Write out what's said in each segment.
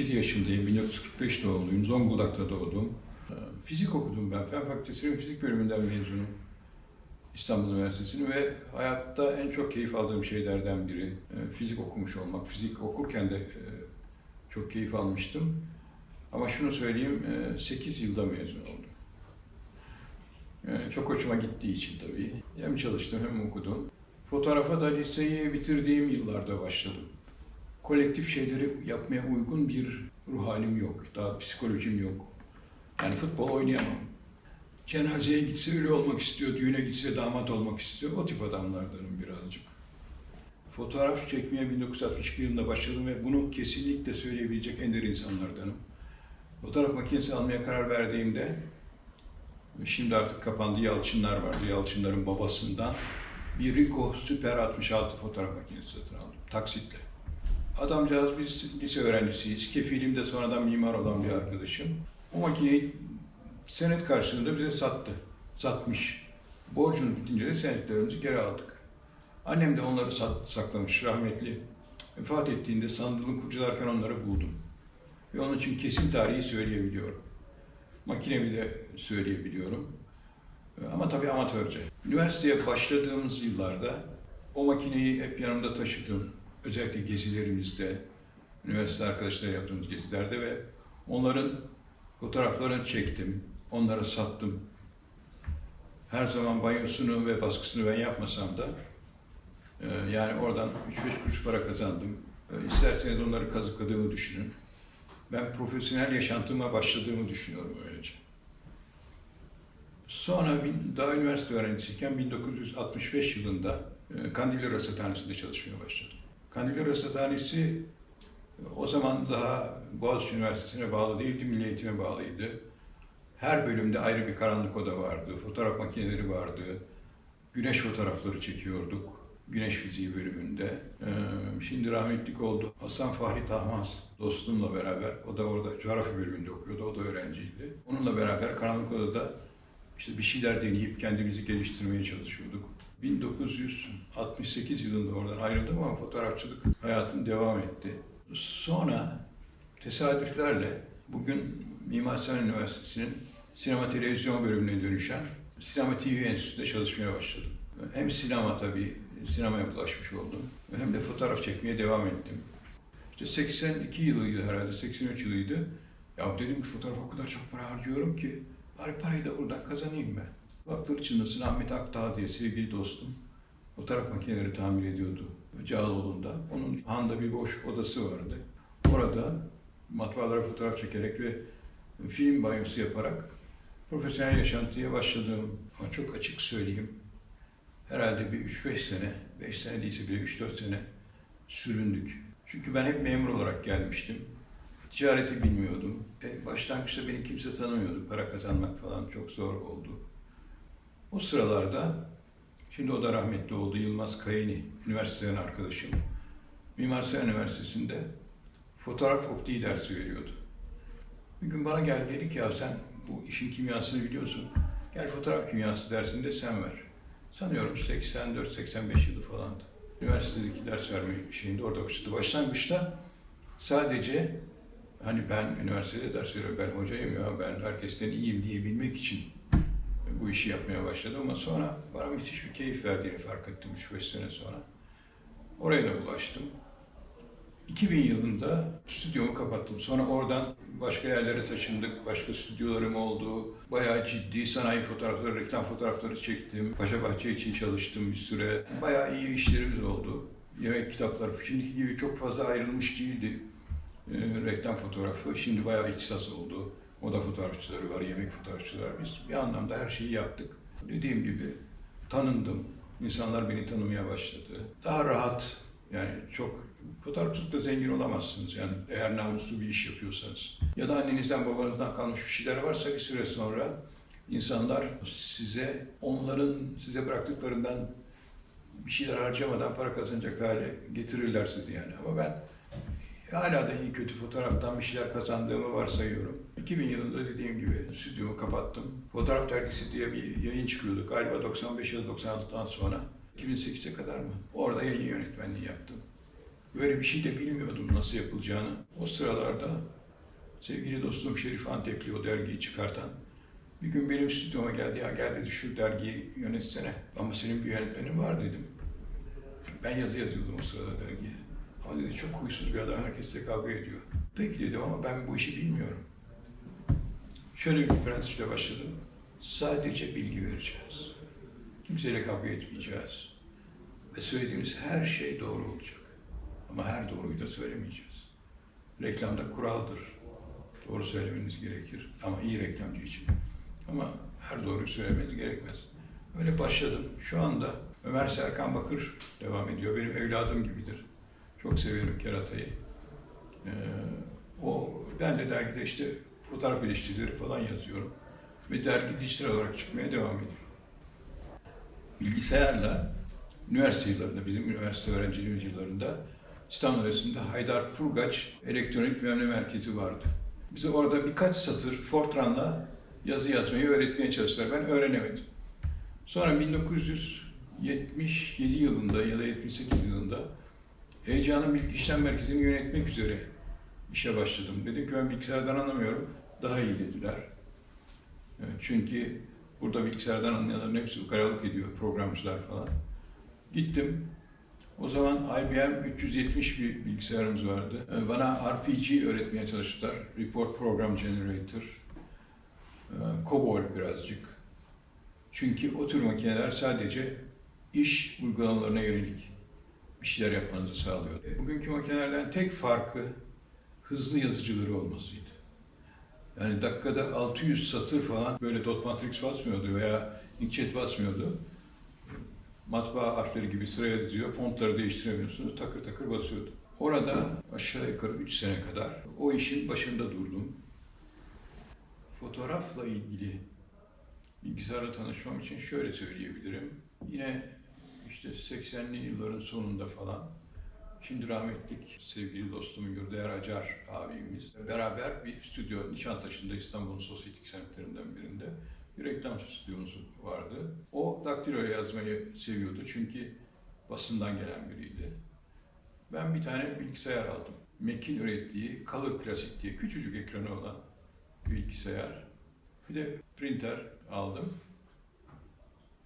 67 yaşındayım, 1945 doğumluyum, Zonguldak'ta doğdum. Ee, Fizik okudum ben, Fen Fakültesi'nin fizik bölümünden mezunum. İstanbul Üniversitesi'ni ve hayatta en çok keyif aldığım şeylerden biri e, fizik okumuş olmak. Fizik okurken de e, çok keyif almıştım. Ama şunu söyleyeyim, 8 yılda mezun oldum. E, Çok hoşuma gittiği için tabii. Hem çalıştım hem okudum. Fotoğrafa da liseyi bitirdiğim yıllarda başladım. Kolektif şeyleri yapmaya uygun bir ruh halim yok. Daha psikolojim yok. Yani futbol oynayamam. Cenazeye gitse öyle olmak istiyor, düğüne gitse damat olmak istiyor. O tip adamlardanım birazcık. Fotoğraf çekmeye 1962 yılında başladım ve bunu kesinlikle söyleyebilecek ender insanlardanım. Fotoğraf makinesi almaya karar verdiğimde, şimdi artık kapandı Yalçınlar vardı, Yalçınların babasından bir Ricoh Super 66 fotoğraf makinesi satın aldım, taksitle. Adamcağız biz lise öğrencisiyiz, kefilim de sonradan mimar olan bir arkadaşım. O makineyi senet karşılığında bize sattı, satmış. Borcunu bitince de senetlerimizi geri aldık. Annem de onları sat, saklamış rahmetli. Vefat ettiğinde sandığını kurcalarken onları buldum. Ve onun için kesin tarihi söyleyebiliyorum. Makinemi de söyleyebiliyorum. Ama tabii amatörce. Üniversiteye başladığımız yıllarda o makineyi hep yanımda taşıdım. Özellikle gezilerimizde, üniversite arkadaşlarla yaptığımız gezilerde ve onların fotoğraflarını çektim, onları sattım. Her zaman banyosunu ve baskısını ben yapmasam da e, yani oradan 3-5 kuruş para kazandım. E, İsterseniz onları kazıkladığımı düşünün. Ben profesyonel yaşantıma başladığımı düşünüyorum öylece. Sonra daha üniversite öğrencisiyken 1965 yılında e, Kandilli Rasathanesi'nde çalışmaya başladım. Kandilli Rasathanesi o zaman daha Boğaziçi Üniversitesi'ne bağlı değildi, Milli Eğitim'e bağlıydı. Her bölümde ayrı bir karanlık oda vardı, fotoğraf makineleri vardı, güneş fotoğrafları çekiyorduk. Güneş fiziği bölümünde. Ee, şimdi rahmetlik oldu. Hasan Fahri Tahmaz dostumla beraber, o da orada coğrafya bölümünde okuyordu, o da öğrenciydi. Onunla beraber karanlık odada işte bir şeyler deneyip kendimizi geliştirmeye çalışıyorduk. 1968 yılında oradan ayrıldım ama fotoğrafçılık hayatım devam etti. Sonra tesadüflerle bugün Mimar Sinan Üniversitesi'nin sinema televizyon bölümüne dönüşen Sinema TV Enstitüsü'nde çalışmaya başladım. Hem sinema tabii, sinemaya bulaşmış oldum hem de fotoğraf çekmeye devam ettim. İşte 82 yılıydı herhalde, 83 yılıydı. Ya dedim ki fotoğraf o kadar çok para harcıyorum ki bari parayı da buradan kazanayım ben. Baktır çınlasın Ahmet Akdağ diye sevgili dostum. Fotoğraf makineleri tamir ediyordu Cağaloğlu'nda. Onun handa bir boş odası vardı. Orada matbaalara fotoğraf çekerek ve film banyosu yaparak profesyonel yaşantıya başladım. Ama çok açık söyleyeyim. Herhalde bir 3-5 sene, 5 sene değilse bile 3-4 sene süründük. Çünkü ben hep memur olarak gelmiştim. Ticareti bilmiyordum. E, başlangıçta beni kimse tanımıyordu. Para kazanmak falan çok zor oldu. O sıralarda, şimdi o da rahmetli oldu, Yılmaz Kayeni, üniversiteden arkadaşım. Mimar Sinan Üniversitesi'nde fotoğraf optiği dersi veriyordu. Bir gün bana geldi dedi ki ya sen bu işin kimyasını biliyorsun. Gel fotoğraf kimyası dersinde sen ver. Sanıyorum 84-85 yılı falandı. Üniversitedeki ders verme şeyinde orada başladı. Başlangıçta sadece hani ben üniversitede ders veriyorum, ben hocayım ya, ben herkesten iyiyim diyebilmek için bu işi yapmaya başladım ama sonra bana müthiş bir keyif verdiğini fark ettim 3-5 sene sonra. Oraya da bulaştım. 2000 yılında stüdyomu kapattım. Sonra oradan başka yerlere taşındık. Başka stüdyolarım oldu. Bayağı ciddi sanayi fotoğrafları, reklam fotoğrafları çektim. Paşa Bahçe için çalıştım bir süre. Bayağı iyi işlerimiz oldu. Yemek kitapları. Şimdiki gibi çok fazla ayrılmış değildi e, reklam fotoğrafı. Şimdi bayağı ihtisas oldu. Moda fotoğrafçıları var, yemek fotoğrafçıları. Biz bir anlamda her şeyi yaptık. Dediğim gibi tanındım. İnsanlar beni tanımaya başladı. Daha rahat, yani çok fotoğrafçılıkta zengin olamazsınız yani eğer namuslu bir iş yapıyorsanız. Ya da annenizden babanızdan kalmış bir şeyler varsa bir süre sonra insanlar size onların size bıraktıklarından bir şeyler harcamadan para kazanacak hale getirirler sizi yani. Ama ben hala da iyi kötü fotoğraftan bir şeyler kazandığımı varsayıyorum. 2000 yılında dediğim gibi stüdyomu kapattım. Fotoğraf dergisi diye bir yayın çıkıyordu. Galiba 95 ya da 96'dan sonra. 2008'e kadar mı? Orada yayın yönetmenliği yaptım. Böyle bir şey de bilmiyordum nasıl yapılacağını. O sıralarda sevgili dostum Şerif Antepli o dergiyi çıkartan bir gün benim stüdyoma geldi. Ya gel dedi şu dergiyi yönetsene. Ama senin bir yönetmenin var dedim. Ben yazı yazıyordum o sırada dergiye. Ama dedi çok huysuz bir adam herkesle kavga ediyor. Peki dedim ama ben bu işi bilmiyorum. Şöyle bir prensiple başladım. Sadece bilgi vereceğiz. Kimseyle kavga etmeyeceğiz. Ve söylediğimiz her şey doğru olacak. Ama her doğruyu da söylemeyeceğiz. Reklamda kuraldır. Doğru söylemeniz gerekir. Ama iyi reklamcı için. Ama her doğruyu söylemeniz gerekmez. Öyle başladım. Şu anda Ömer Serkan Bakır devam ediyor. Benim evladım gibidir. Çok severim keratayı. Ee, o, ben de dergide işte fotoğraf eleştirileri falan yazıyorum. Ve dergi dijital olarak çıkmaya devam ediyor. Bilgisayarla üniversite yıllarında, bizim üniversite öğrenciliğimiz yıllarında İstanbul Üniversitesi'nde Haydar Furgaç Elektronik Bilmem Merkezi vardı. Bize orada birkaç satır Fortran'la yazı yazmayı öğretmeye çalıştılar. Ben öğrenemedim. Sonra 1977 yılında ya da 78 yılında Heyecanın Bilgi İşlem Merkezi'ni yönetmek üzere işe başladım. Dedim ki ben bilgisayardan anlamıyorum. Daha iyi dediler. Çünkü burada bilgisayardan anlayanların hepsi ukaralık ediyor, programcılar falan. Gittim. O zaman IBM 370 bir bilgisayarımız vardı. Bana RPG öğretmeye çalıştılar. Report Program Generator. COBOL birazcık. Çünkü o tür makineler sadece iş uygulamalarına yönelik bir şeyler yapmanızı sağlıyor. Bugünkü makinelerden tek farkı hızlı yazıcıları olmasıydı. Yani dakikada 600 satır falan böyle dot matrix basmıyordu veya inkjet basmıyordu. Matbaa harfleri gibi sıraya diziyor, fontları değiştiremiyorsunuz, takır takır basıyordu. Orada aşağı yukarı 3 sene kadar o işin başında durdum. Fotoğrafla ilgili bilgisayarla tanışmam için şöyle söyleyebilirim. Yine işte 80'li yılların sonunda falan Şimdi rahmetlik sevgili dostum Yurdayer Acar abimiz beraber bir stüdyo Nişantaşı'nda İstanbul'un sosyetik semtlerinden birinde bir reklam stüdyomuz vardı. O daktilo yazmayı seviyordu çünkü basından gelen biriydi. Ben bir tane bilgisayar aldım. Mac'in ürettiği Color Classic diye küçücük ekranı olan bir bilgisayar. Bir de printer aldım.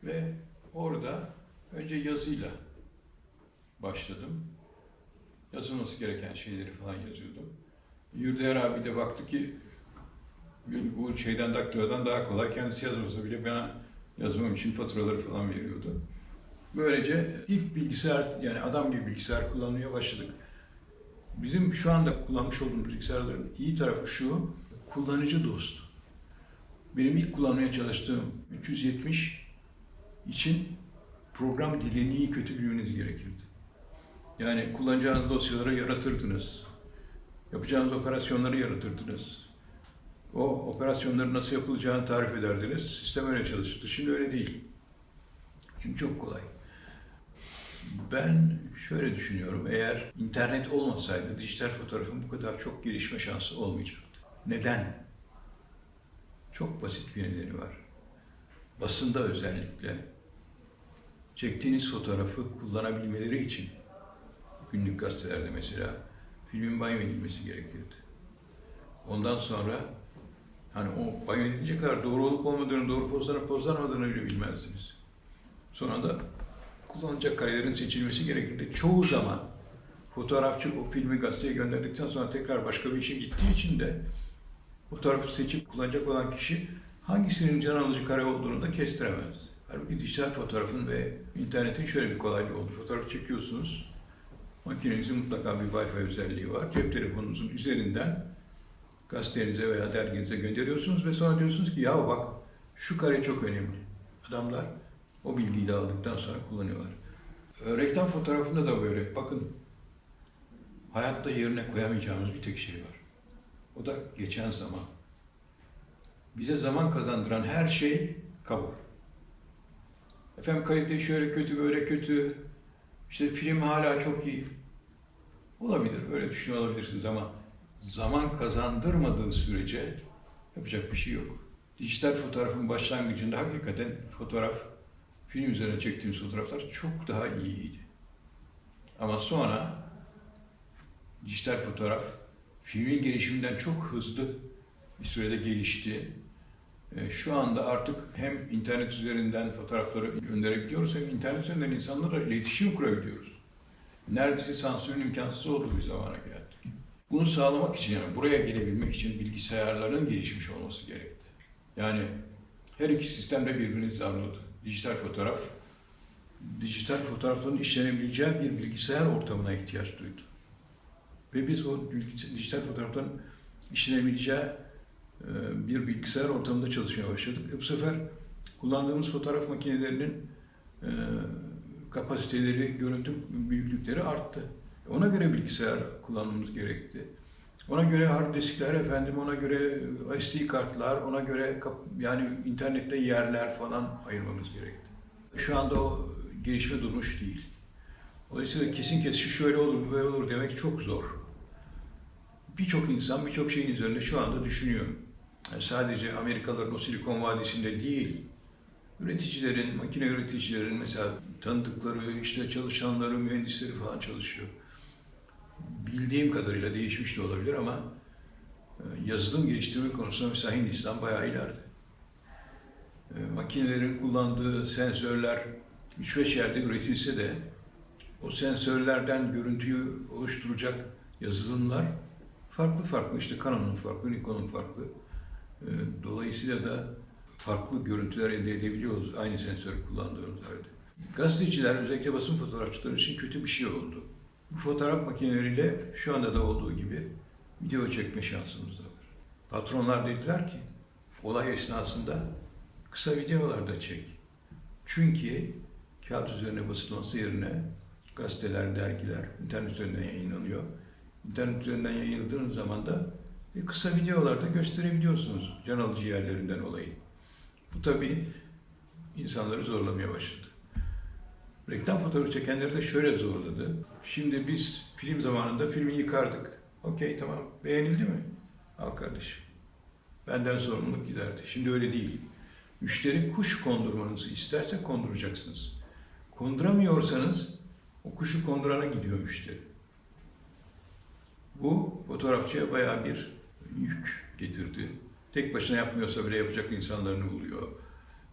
Ve orada önce yazıyla başladım yazılması gereken şeyleri falan yazıyordum. Yurdayer abi de baktı ki bu şeyden daktilodan daha kolay. Kendisi yazmasa bile bana yazmam için faturaları falan veriyordu. Böylece ilk bilgisayar yani adam gibi bilgisayar kullanmaya başladık. Bizim şu anda kullanmış olduğumuz bilgisayarların iyi tarafı şu, kullanıcı dostu. Benim ilk kullanmaya çalıştığım 370 için program dilini iyi kötü bilmeniz gerekirdi. Yani kullanacağınız dosyaları yaratırdınız. Yapacağınız operasyonları yaratırdınız. O operasyonları nasıl yapılacağını tarif ederdiniz. Sistem öyle çalışırdı. Şimdi öyle değil. Şimdi çok kolay. Ben şöyle düşünüyorum. Eğer internet olmasaydı dijital fotoğrafın bu kadar çok gelişme şansı olmayacaktı. Neden? Çok basit bir nedeni var. Basında özellikle çektiğiniz fotoğrafı kullanabilmeleri için günlük gazetelerde mesela filmin banyo edilmesi gerekirdi. Ondan sonra hani o banyo edilecek kadar doğru olup olmadığını, doğru pozlanıp pozlanmadığını bile bilmezdiniz. Sonra da kullanacak karelerin seçilmesi gerekirdi. Çoğu zaman fotoğrafçı o filmi gazeteye gönderdikten sonra tekrar başka bir işe gittiği için de fotoğrafı seçip kullanacak olan kişi hangisinin can alıcı kare olduğunu da kestiremez. Halbuki dijital fotoğrafın ve internetin şöyle bir kolaylığı oldu. Fotoğrafı çekiyorsunuz, Makinenizin mutlaka bir Wi-Fi özelliği var. Cep telefonunuzun üzerinden gazetenize veya derginize gönderiyorsunuz ve sonra diyorsunuz ki ya bak şu kare çok önemli. Adamlar o bilgiyi de aldıktan sonra kullanıyorlar. Ee, reklam fotoğrafında da böyle. Bakın hayatta yerine koyamayacağımız bir tek şey var. O da geçen zaman. Bize zaman kazandıran her şey kabul. Efendim kalite şöyle kötü, böyle kötü, işte film hala çok iyi. Olabilir, öyle düşünüyor olabilirsiniz ama zaman kazandırmadığı sürece yapacak bir şey yok. Dijital fotoğrafın başlangıcında hakikaten fotoğraf, film üzerine çektiğimiz fotoğraflar çok daha iyiydi. Ama sonra dijital fotoğraf filmin gelişiminden çok hızlı bir sürede gelişti. E, Şu anda artık hem internet üzerinden fotoğrafları gönderebiliyoruz hem internet üzerinden insanlarla iletişim kurabiliyoruz. Neredeyse sansürün imkansız olduğu bir zamana geldik. Bunu sağlamak için yani buraya gelebilmek için bilgisayarların gelişmiş olması gerekti. Yani her iki sistem de birbirini zarladı. Dijital fotoğraf, dijital fotoğrafların işlenebileceği bir bilgisayar ortamına ihtiyaç duydu. Ve biz o dijital fotoğrafların işlenebileceği bir bilgisayar ortamında çalışmaya başladık. E bu sefer kullandığımız fotoğraf makinelerinin e, kapasiteleri, görüntü büyüklükleri arttı. Ona göre bilgisayar kullanmamız gerekti. Ona göre hard diskler efendim, ona göre SD kartlar, ona göre yani internette yerler falan ayırmamız gerekti. Şu anda o gelişme durmuş değil. Dolayısıyla kesin kesin şöyle olur, böyle olur demek çok zor. Birçok insan birçok şeyin üzerinde şu anda düşünüyor. Sadece Amerikalıların o Silikon Vadisi'nde değil, üreticilerin, makine üreticilerin mesela tanıdıkları, işte çalışanları, mühendisleri falan çalışıyor. Bildiğim kadarıyla değişmiş de olabilir ama e, yazılım geliştirme konusunda mesela Hindistan bayağı ileride. E, Makinelerin kullandığı sensörler 3-5 yerde üretilse de o sensörlerden görüntüyü oluşturacak yazılımlar farklı farklı. işte Canon'un farklı, Nikon'un farklı. E, Dolayısıyla da farklı görüntüler elde edebiliyoruz aynı sensörü kullandığımız halde. Gazeteciler, özellikle basın fotoğrafçıları için kötü bir şey oldu. Bu fotoğraf makineleriyle şu anda da olduğu gibi video çekme şansımız da var. Patronlar dediler ki, olay esnasında kısa videolar da çek. Çünkü kağıt üzerine basılması yerine gazeteler, dergiler, internet üzerinden yayınlanıyor. İnternet üzerinden yayınladığınız zaman da kısa videolarda gösterebiliyorsunuz can alıcı yerlerinden olayı. Bu tabii insanları zorlamaya başladı. Reklam fotoğrafı çekenleri de şöyle zorladı. Şimdi biz film zamanında filmi yıkardık. Okey tamam beğenildi mi? Al kardeşim. Benden sorumluluk giderdi. Şimdi öyle değil. Müşteri kuş kondurmanızı isterse konduracaksınız. Konduramıyorsanız o kuşu kondurana gidiyor müşteri. Bu fotoğrafçıya bayağı bir yük getirdi. Tek başına yapmıyorsa bile yapacak insanlarını buluyor.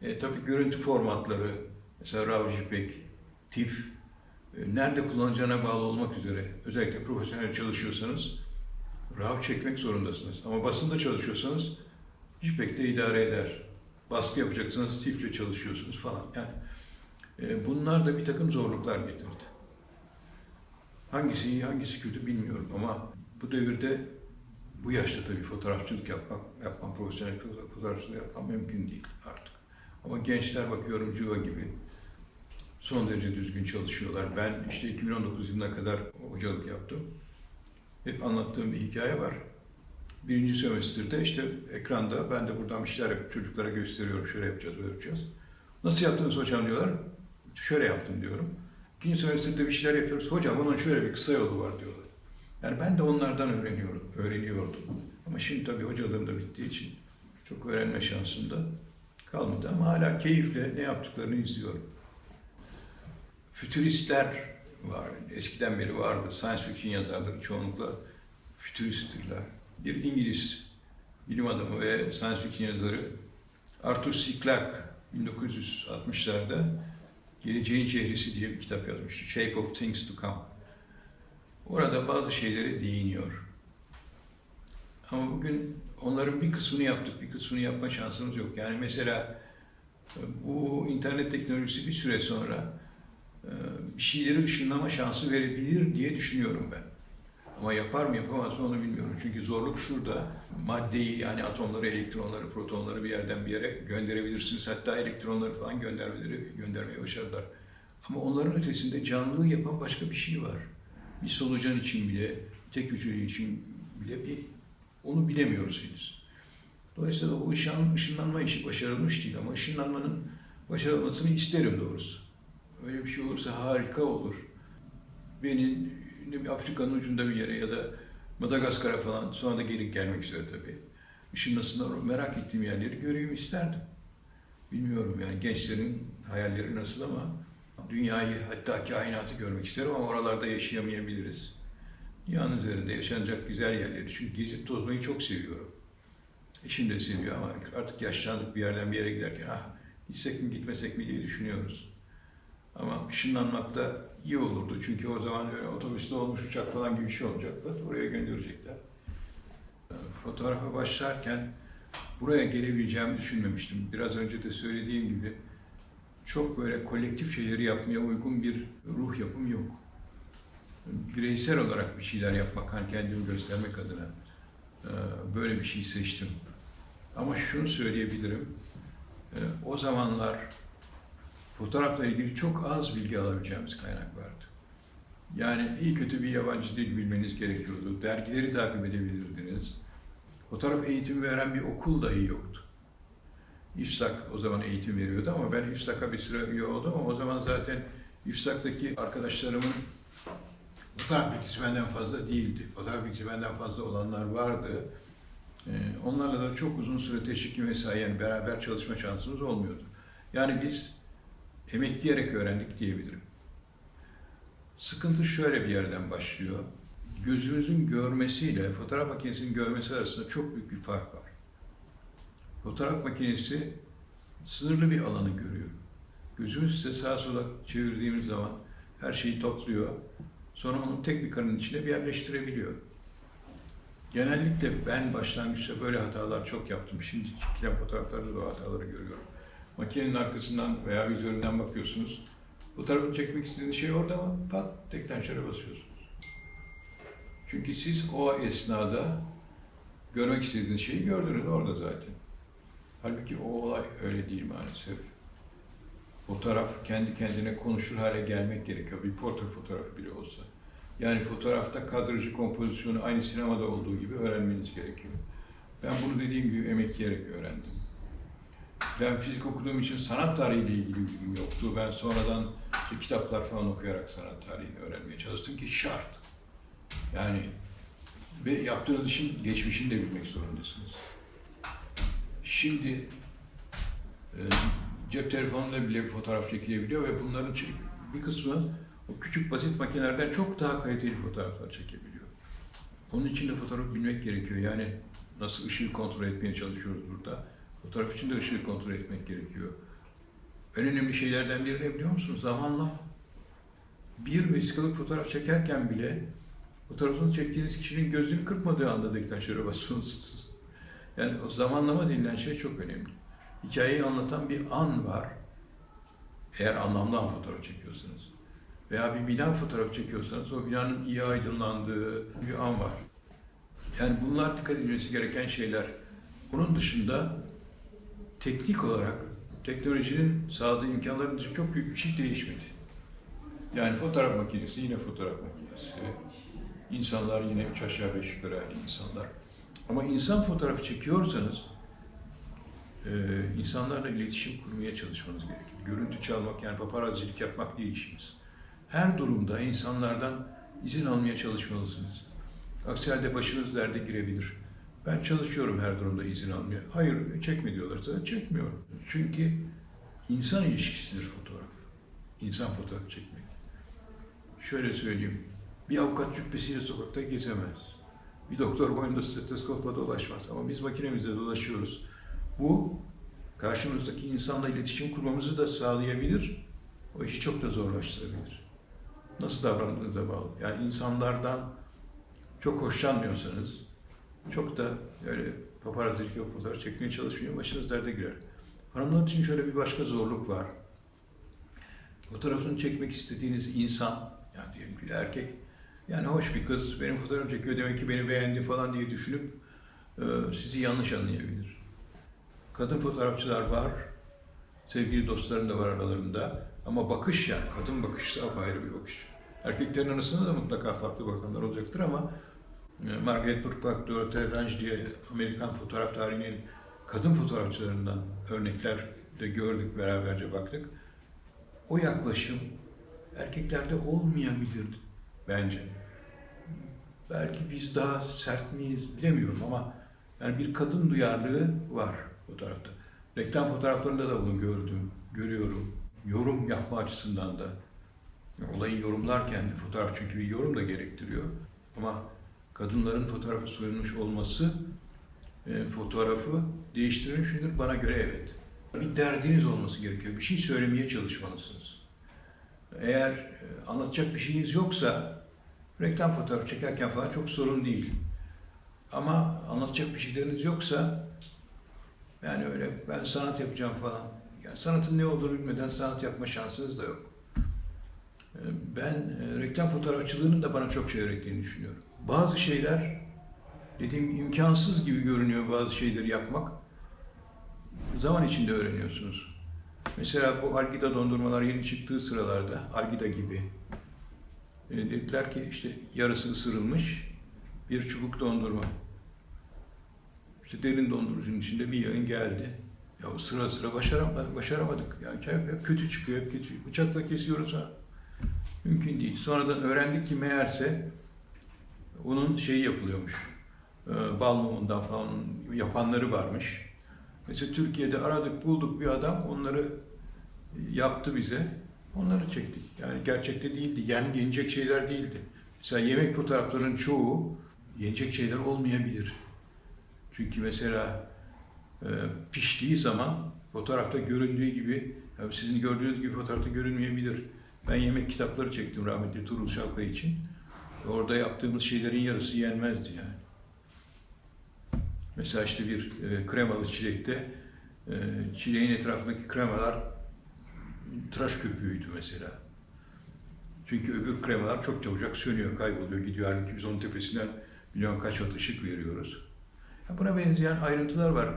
E, tabii görüntü formatları, mesela RAW, JPEG, TIFF, e, nerede kullanacağına bağlı olmak üzere, özellikle profesyonel çalışıyorsanız RAW çekmek zorundasınız. Ama basında çalışıyorsanız JPEG de idare eder. Baskı yapacaksınız, TIFF'le çalışıyorsunuz falan. Yani e, bunlar da bir takım zorluklar getirdi. Hangisi iyi, hangisi kötü bilmiyorum ama bu devirde bu yaşta tabii fotoğrafçılık yapmak, yapmam, profesyonel fotoğrafçılık yapmam mümkün değil artık. Ama gençler bakıyorum Cıva gibi son derece düzgün çalışıyorlar. Ben işte 2019 yılına kadar hocalık yaptım. Hep anlattığım bir hikaye var. Birinci sömestrde işte ekranda ben de buradan bir şeyler yapıp çocuklara gösteriyorum. Şöyle yapacağız, böyle yapacağız. Nasıl yaptınız hocam diyorlar. Şöyle yaptım diyorum. İkinci sömestrde bir şeyler yapıyoruz. Hocam onun şöyle bir kısa yolu var diyorlar. Yani ben de onlardan öğreniyorum, öğreniyordum. Ama şimdi tabii hocalığım da bittiği için çok öğrenme şansım da kalmadı. Ama hala keyifle ne yaptıklarını izliyorum. Fütüristler var. Eskiden beri vardı. Science fiction yazarları çoğunlukla fütüristtirler. Bir İngiliz bilim adamı ve science fiction yazarı Arthur C. Clarke 1960'larda Geleceğin Çehresi diye bir kitap yazmıştı. Shape of Things to Come. Orada bazı şeylere değiniyor. Ama bugün onların bir kısmını yaptık, bir kısmını yapma şansımız yok. Yani mesela bu internet teknolojisi bir süre sonra e, bir şeyleri ışınlama şansı verebilir diye düşünüyorum ben. Ama yapar mı yapamaz mı onu bilmiyorum. Çünkü zorluk şurada. Maddeyi yani atomları, elektronları, protonları bir yerden bir yere gönderebilirsiniz. Hatta elektronları falan göndermeleri göndermeye başardılar. Ama onların ötesinde canlılığı yapan başka bir şey var. Bir solucan için bile, tek hücreli için bile bir onu bilemiyoruz henüz. Dolayısıyla o ışın, ışınlanma işi başarılmış değil ama ışınlanmanın başarılmasını isterim doğrusu. Öyle bir şey olursa harika olur. Bir Afrika'nın ucunda bir yere ya da Madagaskar'a falan sonra da geri gelmek üzere tabii. Işınlasınlar merak ettiğim yerleri göreyim isterdim. Bilmiyorum yani gençlerin hayalleri nasıl ama dünyayı hatta kainatı görmek isterim ama oralarda yaşayamayabiliriz. dünyanın üzerinde yaşanacak güzel yerleri. Çünkü gezip tozmayı çok seviyorum. Eşim de seviyor ama artık yaşlandık bir yerden bir yere giderken ah gitsek mi gitmesek mi diye düşünüyoruz. Ama ışınlanmak da iyi olurdu. Çünkü o zaman öyle otobüste olmuş uçak falan gibi bir şey olacaktı. Oraya gönderecekler. Fotoğrafa başlarken buraya gelebileceğimi düşünmemiştim. Biraz önce de söylediğim gibi çok böyle kolektif şeyleri yapmaya uygun bir ruh yapım yok. Bireysel olarak bir şeyler yapmak, hani kendimi göstermek adına e, böyle bir şey seçtim. Ama şunu söyleyebilirim, e, o zamanlar fotoğrafla ilgili çok az bilgi alabileceğimiz kaynak vardı. Yani iyi kötü bir yabancı dil bilmeniz gerekiyordu. Dergileri takip edebilirdiniz. Fotoğraf eğitimi veren bir okul dahi yoktu. İFSAK o zaman eğitim veriyordu ama ben İFSAK'a bir süre üye oldum ama o zaman zaten İFSAK'taki arkadaşlarımın fotoğraf bilgisi benden fazla değildi. Fotoğraf bilgisi benden fazla olanlar vardı. Ee, onlarla da çok uzun süre teşviki mesai yani beraber çalışma şansımız olmuyordu. Yani biz emekleyerek öğrendik diyebilirim. Sıkıntı şöyle bir yerden başlıyor. Gözünüzün görmesiyle fotoğraf makinesinin görmesi arasında çok büyük bir fark var. Fotoğraf makinesi sınırlı bir alanı görüyor. Gözümüz ise sağa sola çevirdiğimiz zaman her şeyi topluyor. Sonra onu tek bir karenin içine bir yerleştirebiliyor. Genellikle ben başlangıçta böyle hatalar çok yaptım. Şimdi çekilen fotoğraflarda da o hataları görüyorum. Makinenin arkasından veya vizöründen bakıyorsunuz. Fotoğrafını çekmek istediğiniz şey orada ama pat deklanşöre basıyorsunuz. Çünkü siz o esnada görmek istediğiniz şeyi gördünüz orada zaten. Halbuki o olay öyle değil maalesef. Fotoğraf kendi kendine konuşur hale gelmek gerekiyor. Bir portre fotoğrafı bile olsa. Yani fotoğrafta kadrajı, kompozisyonu aynı sinemada olduğu gibi öğrenmeniz gerekiyor. Ben bunu dediğim gibi emekleyerek öğrendim. Ben fizik okuduğum için sanat tarihiyle ilgili bilgim yoktu. Ben sonradan işte kitaplar falan okuyarak sanat tarihini öğrenmeye çalıştım ki şart. Yani ve yaptığınız işin geçmişini de bilmek zorundasınız. Şimdi e, cep telefonuyla bile fotoğraf çekilebiliyor ve bunların bir kısmı o küçük basit makinelerden çok daha kaliteli fotoğraflar çekebiliyor. Onun için de fotoğraf bilmek gerekiyor. Yani nasıl ışığı kontrol etmeye çalışıyoruz burada. Fotoğraf için de ışığı kontrol etmek gerekiyor. En önemli şeylerden biri ne biliyor musunuz? Zamanla bir vesikalık fotoğraf çekerken bile fotoğrafını çektiğiniz kişinin gözünü kırpmadığı anda deklanşöre basıyorsunuz. Yani o zamanlama denilen şey çok önemli. Hikayeyi anlatan bir an var. Eğer anlamlı an fotoğraf çekiyorsanız. Veya bir bina fotoğraf çekiyorsanız o binanın iyi aydınlandığı bir an var. Yani bunlar dikkat edilmesi gereken şeyler. Bunun dışında teknik olarak teknolojinin sağladığı imkanların dışında çok büyük bir şey değişmedi. Yani fotoğraf makinesi yine fotoğraf makinesi. İnsanlar yine üç aşağı beş yukarı insanlar. Ama insan fotoğrafı çekiyorsanız e, insanlarla iletişim kurmaya çalışmanız gerekir. Görüntü çalmak yani paparazzilik yapmak değil işimiz. Her durumda insanlardan izin almaya çalışmalısınız. Aksi halde başınız derde girebilir. Ben çalışıyorum her durumda izin almaya. Hayır çekme diyorlarsa çekmiyorum. Çünkü insan ilişkisidir fotoğraf. İnsan fotoğrafı çekmek. Şöyle söyleyeyim. Bir avukat cübbesiyle sokakta gezemez. Bir doktor boyunda stetoskopla dolaşmaz. Ama biz makinemizde dolaşıyoruz. Bu karşımızdaki insanla iletişim kurmamızı da sağlayabilir. O işi çok da zorlaştırabilir. Nasıl davrandığınıza bağlı. Yani insanlardan çok hoşlanmıyorsanız, çok da öyle paparazzilik yok fotoğraf çekmeye çalışmıyor, başınız derde girer. Hanımlar için şöyle bir başka zorluk var. Fotoğrafını çekmek istediğiniz insan, yani diyelim ki erkek, yani hoş bir kız, benim fotoğrafımı çekiyor demek ki beni beğendi falan diye düşünüp e, sizi yanlış anlayabilir. Kadın fotoğrafçılar var, sevgili dostlarım da var aralarında. Ama bakış yani, kadın bakışı apayrı bir bakış. Erkeklerin arasında da mutlaka farklı bakanlar olacaktır ama e, Margaret Burkhardt, Dorothea Lange diye Amerikan fotoğraf tarihinin kadın fotoğrafçılarından örnekler de gördük, beraberce baktık. O yaklaşım erkeklerde olmayabilirdi bence. Belki biz daha sert miyiz bilemiyorum ama yani bir kadın duyarlılığı var fotoğrafta. Reklam fotoğraflarında da bunu gördüm, görüyorum. Yorum yapma açısından da. Olayı yorumlarken de fotoğraf çünkü bir yorum da gerektiriyor. Ama kadınların fotoğrafı soyulmuş olması e, fotoğrafı değiştirmiş midir? Bana göre evet. Bir derdiniz olması gerekiyor. Bir şey söylemeye çalışmalısınız. Eğer e, anlatacak bir şeyiniz yoksa reklam fotoğrafı çekerken falan çok sorun değil. Ama anlatacak bir şeyleriniz yoksa yani öyle ben sanat yapacağım falan. Yani sanatın ne olduğunu bilmeden sanat yapma şansınız da yok. Ee, Ben e, reklam fotoğrafçılığının da bana çok şey öğrettiğini düşünüyorum. Bazı şeyler dediğim imkansız gibi görünüyor bazı şeyleri yapmak. Zaman içinde öğreniyorsunuz. Mesela bu Algida dondurmalar yeni çıktığı sıralarda, Algida gibi. E, dediler ki işte yarısı ısırılmış bir çubuk dondurma. İşte derin dondurucunun içinde bir yayın geldi. Ya sıra sıra başaramadık, başaramadık. Yani hep, hep kötü çıkıyor, hep kötü. Bıçakla kesiyoruz ha. Mümkün değil. Sonradan öğrendik ki meğerse onun şeyi yapılıyormuş. Ee, Bal mumundan falan yapanları varmış. Mesela Türkiye'de aradık bulduk bir adam onları yaptı bize. Onları çektik. Yani gerçekte değildi. Yani yenecek şeyler değildi. Mesela yemek fotoğraflarının çoğu yenecek şeyler olmayabilir. Çünkü mesela e, piştiği zaman fotoğrafta göründüğü gibi, yani sizin gördüğünüz gibi fotoğrafta görünmeyebilir. Ben yemek kitapları çektim rahmetli Tuğrul Şavkay için. Orada yaptığımız şeylerin yarısı yenmezdi yani. Mesela işte bir e, kremalı çilekte e, çileğin etrafındaki kremalar tıraş köpüğüydü mesela. Çünkü öbür kremalar çok çabucak sönüyor, kayboluyor, gidiyor. Halbuki biz onun tepesinden milyon kaç watt ışık veriyoruz. Buna benzeyen ayrıntılar var.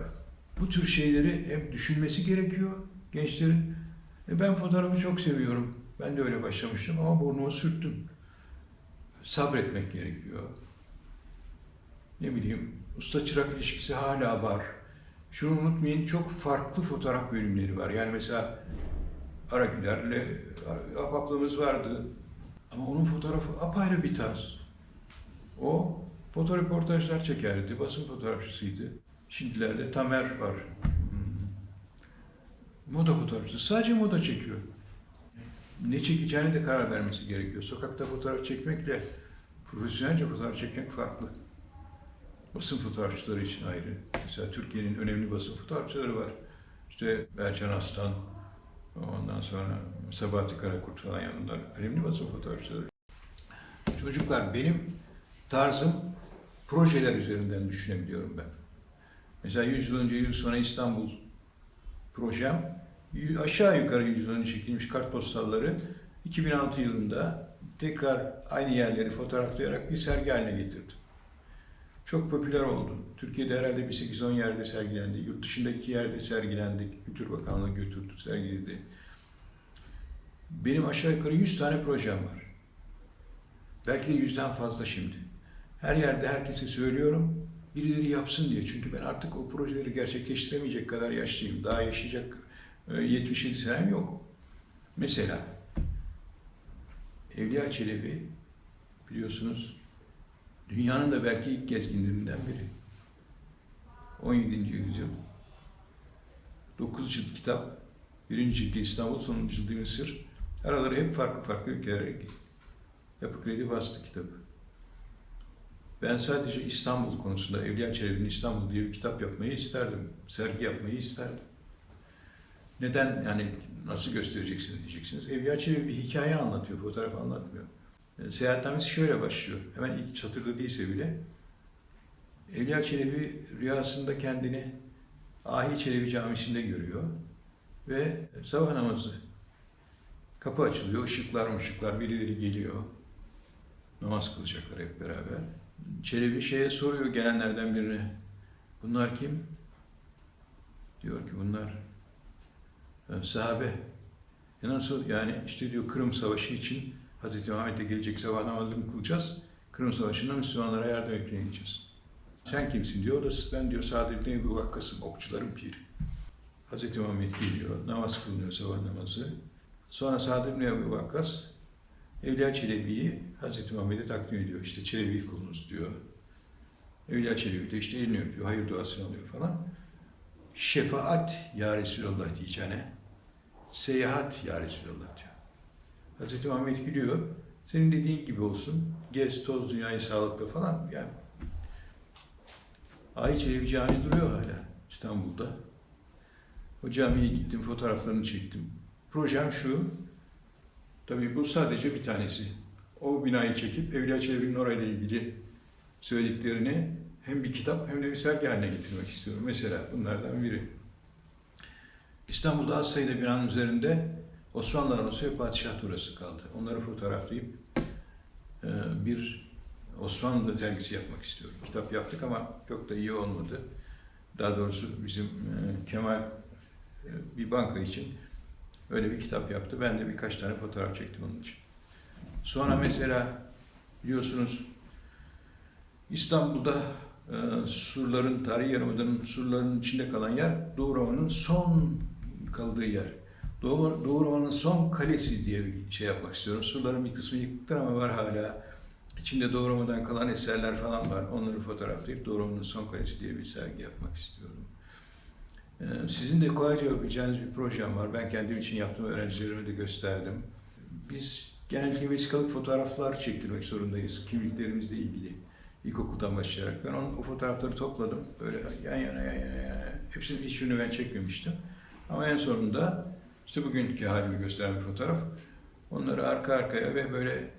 Bu tür şeyleri hep düşünmesi gerekiyor gençlerin. E ben fotoğrafı çok seviyorum. Ben de öyle başlamıştım ama burnumu sürttüm. Sabretmek gerekiyor. Ne bileyim, usta çırak ilişkisi hala var. Şunu unutmayın, çok farklı fotoğraf bölümleri var. Yani mesela Aragüler'le apaplığımız vardı. Ama onun fotoğrafı apayrı bir tarz. O fotoreportajlar çekerdi, basın fotoğrafçısıydı. Şimdilerde Tamer var. Hmm. Moda fotoğrafçısı. Sadece moda çekiyor. Ne çekeceğine de karar vermesi gerekiyor. Sokakta fotoğraf çekmekle profesyonelce fotoğraf çekmek farklı. Basın fotoğrafçıları için ayrı. Mesela Türkiye'nin önemli basın fotoğrafçıları var. İşte Berçan Aslan, ondan sonra Sabahati Karakurt falan yani bunlar önemli basın fotoğrafçıları. Çocuklar benim tarzım projeler üzerinden düşünebiliyorum ben. Mesela 100 yıl önce, 100 yıl sonra İstanbul projem aşağı yukarı 100 yıl önce çekilmiş kartpostalları 2006 yılında tekrar aynı yerleri fotoğraflayarak bir sergi haline getirdim. Çok popüler oldu. Türkiye'de herhalde bir 8-10 yerde sergilendi. Yurt dışında yerde sergilendik. Kültür Bakanlığı götürdü, sergiledi. Benim aşağı yukarı 100 tane projem var. Belki de yüzden fazla şimdi. Her yerde herkese söylüyorum. Birileri yapsın diye. Çünkü ben artık o projeleri gerçekleştiremeyecek kadar yaşlıyım. Daha yaşayacak e, 77 senem yok. Mesela Evliya Çelebi biliyorsunuz dünyanın da belki ilk gezginlerinden biri. 17. yüzyıl. 9 cilt kitap. Birinci cildi İstanbul, sonuncu cildi Mısır. Araları hep farklı farklı ülkelere. Yapı Kredi bastı kitabı. Ben sadece İstanbul konusunda Evliya Çelebi'nin İstanbul diye bir kitap yapmayı isterdim. Sergi yapmayı isterdim. Neden yani nasıl göstereceksiniz diyeceksiniz. Evliya Çelebi bir hikaye anlatıyor, fotoğraf anlatmıyor. E, Seyahatnamesi şöyle başlıyor. Hemen ilk satırda değilse bile. Evliya Çelebi rüyasında kendini Ahi Çelebi Camisi'nde görüyor. Ve sabah namazı. Kapı açılıyor, ışıklar ışıklar birileri geliyor. Namaz kılacaklar hep beraber. Çelebi şeye soruyor gelenlerden birine. Bunlar kim? Diyor ki bunlar e, sahabe. E yani işte diyor Kırım Savaşı için Hazreti Muhammed'e gelecek sabah namazını kılacağız. Kırım Savaşı'nda Müslümanlara yardım etmeye gideceğiz. Sen kimsin diyor. O da ben diyor Saadet Nebi Vakkas'ım, okçuların piri. Hazreti Muhammed geliyor, namaz kılınıyor sabah namazı. Sonra Saadet Nebi Vakkas Evliya Çelebi'yi Hazreti Muhammed'e takdim ediyor. İşte Çelebi kulunuz diyor. Evliya Çelebi de işte elini öpüyor, hayır duasını alıyor falan. Şefaat ya Resulallah diyeceğine seyahat ya Resulallah diyor. Hazreti Muhammed gülüyor. Senin dediğin gibi olsun. Gez, toz, dünyayı sağlıkla falan. Yani Ay Çelebi Camii duruyor hala İstanbul'da. O camiye gittim, fotoğraflarını çektim. Projem şu, tabii bu sadece bir tanesi. O binayı çekip Evliya Çelebi'nin orayla ilgili söylediklerini hem bir kitap hem de bir sergi haline getirmek istiyorum. Mesela bunlardan biri. İstanbul'da az sayıda binanın üzerinde Osmanlı arması ve padişah turası kaldı. Onları fotoğraflayıp e, bir Osmanlı dergisi yapmak istiyorum. Kitap yaptık ama çok da iyi olmadı. Daha doğrusu bizim e, Kemal e, bir banka için öyle bir kitap yaptı. Ben de birkaç tane fotoğraf çektim onun için. Sonra mesela biliyorsunuz İstanbul'da e, surların, tarihi yarımadanın surlarının içinde kalan yer Doğu Roma'nın son kaldığı yer. Doğu, Roma'nın son kalesi diye bir şey yapmak istiyorum. Surların bir kısmı yıkıktır ama var hala. İçinde Doğu Roma'dan kalan eserler falan var. Onları fotoğraflayıp Doğu Roma'nın son kalesi diye bir sergi yapmak istiyorum. Ee, Sizin de kolayca yapabileceğiniz bir projem var. Ben kendim için yaptım, öğrencilerime de gösterdim. Biz genellikle vesikalık fotoğraflar çektirmek zorundayız kimliklerimizle ilgili. İlkokuldan başlayarak. Ben onun, o fotoğrafları topladım. Böyle yan yana yan yana yan yana. Hepsinin hiçbirini ben çekmemiştim. Ama en sonunda işte bugünkü halimi gösteren bir fotoğraf. Onları arka arkaya ve böyle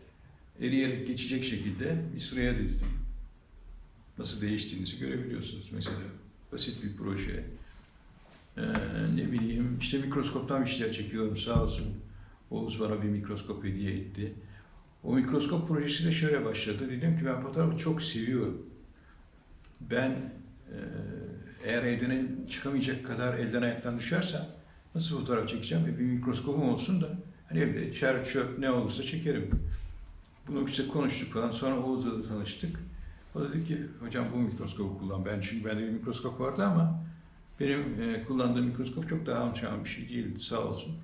eriyerek geçecek şekilde bir sıraya dizdim. Nasıl değiştiğinizi görebiliyorsunuz mesela. Basit bir proje. Ee, ne bileyim işte mikroskoptan bir şeyler çekiyorum sağ olsun. Oğuz bana bir mikroskop hediye etti. O mikroskop projesi de şöyle başladı. Dedim ki ben fotoğrafı çok seviyorum. Ben e, eğer elden çıkamayacak kadar elden ayaktan düşersem nasıl fotoğraf çekeceğim? E, bir mikroskopum olsun da hani evde çer çöp ne olursa çekerim. Bunu işte konuştuk falan. Sonra Oğuz'la da tanıştık. O da dedi ki hocam bu mikroskopu kullan. Ben çünkü bende bir mikroskop vardı ama benim e, kullandığım mikroskop çok daha alçağın bir şey değildi sağ olsun.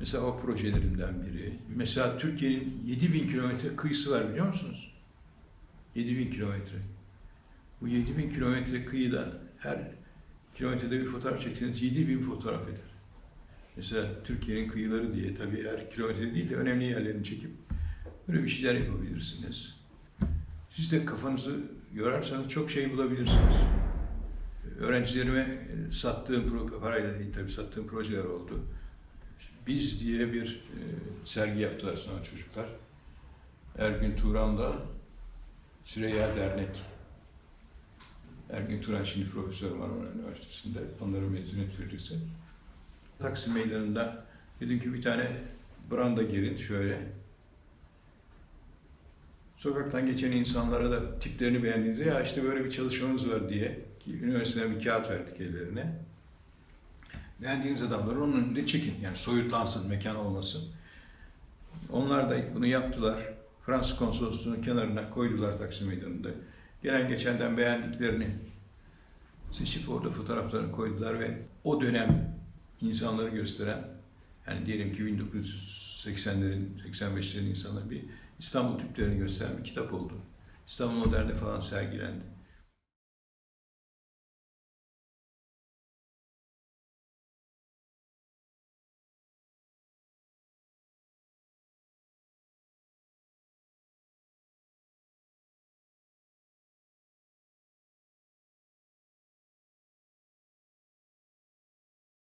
Mesela o projelerimden biri. Mesela Türkiye'nin 7000 kilometre kıyısı var biliyor musunuz? 7000 kilometre. Bu 7000 kilometre kıyıda her kilometrede bir fotoğraf çekseniz 7000 fotoğraf eder. Mesela Türkiye'nin kıyıları diye tabii her kilometre değil de önemli yerlerini çekip böyle bir şeyler yapabilirsiniz. Siz de kafanızı yorarsanız çok şey bulabilirsiniz. Öğrencilerime sattığım parayla değil tabii sattığım projeler oldu. Biz diye bir e, sergi yaptılar sonra çocuklar. Ergün Turan'da Süreyya Dernek. Ergün Turan şimdi profesör Marmara Üniversitesi'nde. Onların mezuniyet projesi. Taksim Meydanı'nda dedim ki bir tane branda girin şöyle. Sokaktan geçen insanlara da tiplerini beğendiğinizde ya işte böyle bir çalışmamız var diye ki üniversiteden bir kağıt verdik ellerine. Beğendiğiniz adamları onun önünde çekin. Yani soyutlansın, mekan olmasın. Onlar da bunu yaptılar. Fransız konsolosluğunun kenarına koydular Taksim Meydanı'nda. Gelen geçenden beğendiklerini seçip orada fotoğraflarını koydular ve o dönem insanları gösteren yani diyelim ki 1980'lerin, 85'lerin insanları bir İstanbul tiplerini gösteren bir kitap oldu. İstanbul Modern'de falan sergilendi.